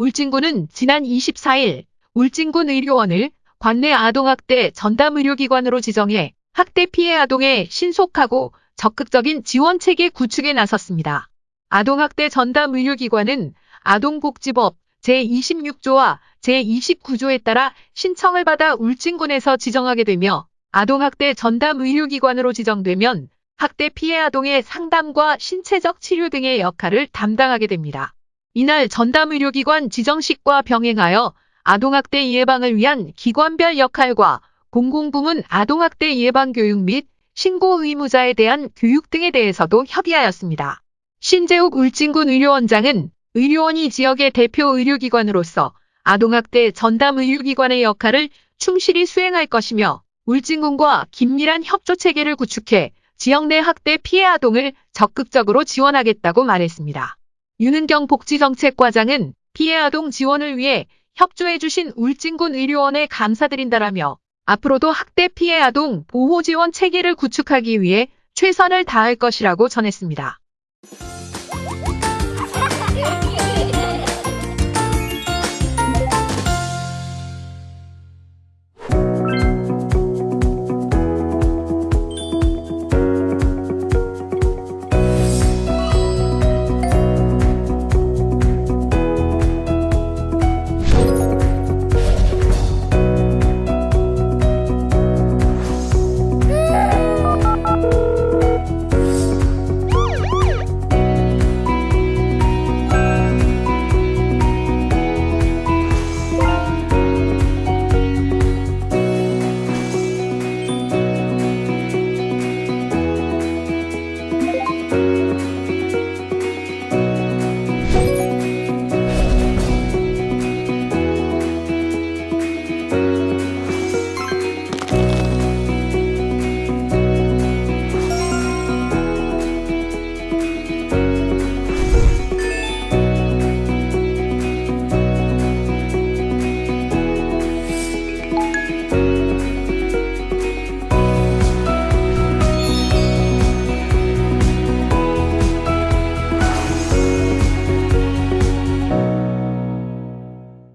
울진군은 지난 24일 울진군 의료원을 관내 아동학대 전담 의료기관으로 지정해 학대 피해 아동의 신속하고 적극적인 지원 체계 구축에 나섰습니다. 아동학대 전담 의료기관은 아동복지법 제26조와 제29조에 따라 신청을 받아 울진군에서 지정하게 되며 아동학대 전담 의료기관으로 지정되면 학대 피해 아동의 상담과 신체적 치료 등의 역할을 담당하게 됩니다. 이날 전담 의료기관 지정식과 병행하여 아동학대 예방을 위한 기관별 역할과 공공부문 아동학대 예방 교육 및 신고 의무자에 대한 교육 등에 대해서도 협의하였습니다. 신재욱 울진군 의료원장은 의료원이 지역의 대표 의료기관으로서 아동학대 전담 의료기관의 역할을 충실히 수행할 것이며 울진군과 긴밀한 협조 체계를 구축해 지역 내 학대 피해 아동을 적극적으로 지원하겠다고 말했습니다. 윤은경 복지정책과장은 피해 아동 지원을 위해 협조해주신 울진군 의료원에 감사드린다라며 앞으로도 학대 피해 아동 보호 지원 체계를 구축하기 위해 최선을 다할 것이라고 전했습니다.